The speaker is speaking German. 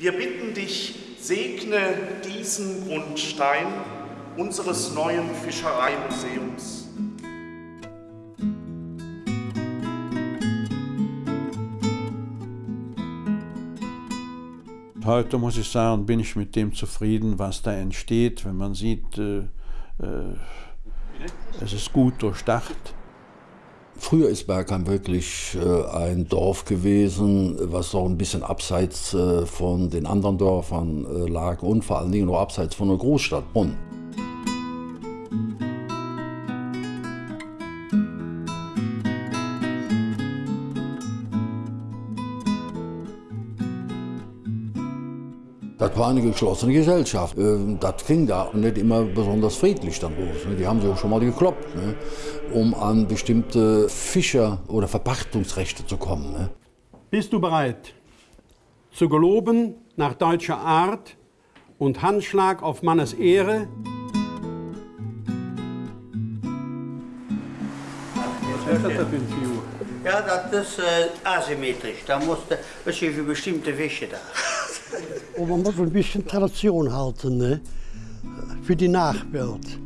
Wir bitten dich, segne diesen Grundstein unseres neuen Fischereimuseums. Heute muss ich sagen, bin ich mit dem zufrieden, was da entsteht, wenn man sieht, äh, äh, es ist gut durchdacht. Früher ist Bergheim wirklich äh, ein Dorf gewesen, was so ein bisschen abseits äh, von den anderen Dörfern äh, lag und vor allen Dingen nur abseits von der Großstadt Bonn. Das war eine geschlossene Gesellschaft. Ähm, Das ging da nicht immer besonders friedlich dann los. ne. Die haben sich auch schon mal gekloppt, ne, um an bestimmte Fischer- oder Verpachtungsrechte zu kommen. ne. Bist du bereit, zu geloben nach deutscher Art und Handschlag auf Mannes Ehre? Das für? Ja, das ist äh, asymmetrisch. Da musste was für bestimmte Fische da. Und man muss ein bisschen Tradition halten, ne? für die Nachwelt.